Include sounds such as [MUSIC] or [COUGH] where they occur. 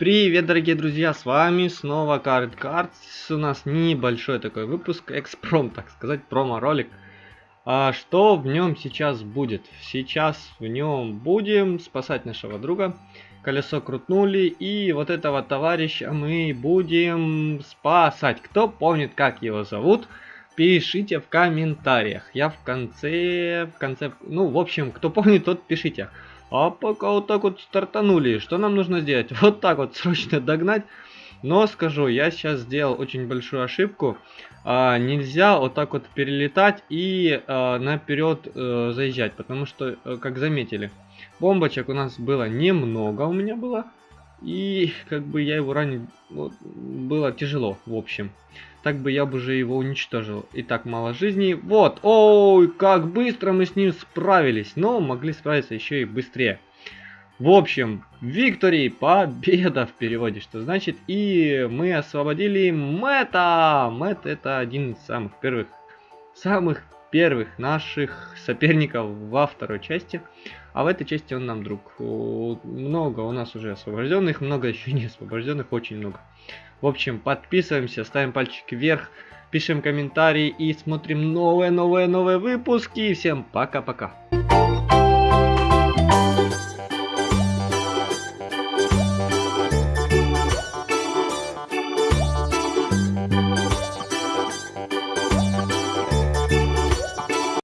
Привет, дорогие друзья, с вами снова Card Cards. У нас небольшой такой выпуск, экспром, так сказать, промо-ролик. А что в нем сейчас будет? Сейчас в нем будем спасать нашего друга. Колесо крутнули, и вот этого товарища мы будем спасать. Кто помнит, как его зовут, пишите в комментариях. Я в конце, в конце, ну, в общем, кто помнит, тот пишите. А пока вот так вот стартанули, что нам нужно сделать? [LAUGHS] Вот так вот срочно догнать. Но скажу, я сейчас сделал очень большую ошибку. А, нельзя вот так вот перелетать и а, наперед а, заезжать, потому что, а, как заметили, бомбочек у нас было немного, у меня было. И как бы я его ранить вот, было тяжело, в общем. Так бы я бы уже его уничтожил. И так мало жизней. Вот, ой, как быстро мы с ним справились. Но могли справиться еще и быстрее. В общем, Виктори, победа в переводе, что значит. И мы освободили Мэтта. Мэтт это один из самых первых, самых первых наших соперников во второй части. А в этой части он нам друг. Много у нас уже освобожденных, много [LAUGHS] еще не освобожденных, очень много. В общем, подписываемся, ставим пальчик вверх, пишем комментарии и смотрим новые-новые-новые выпуски. Всем пока-пока.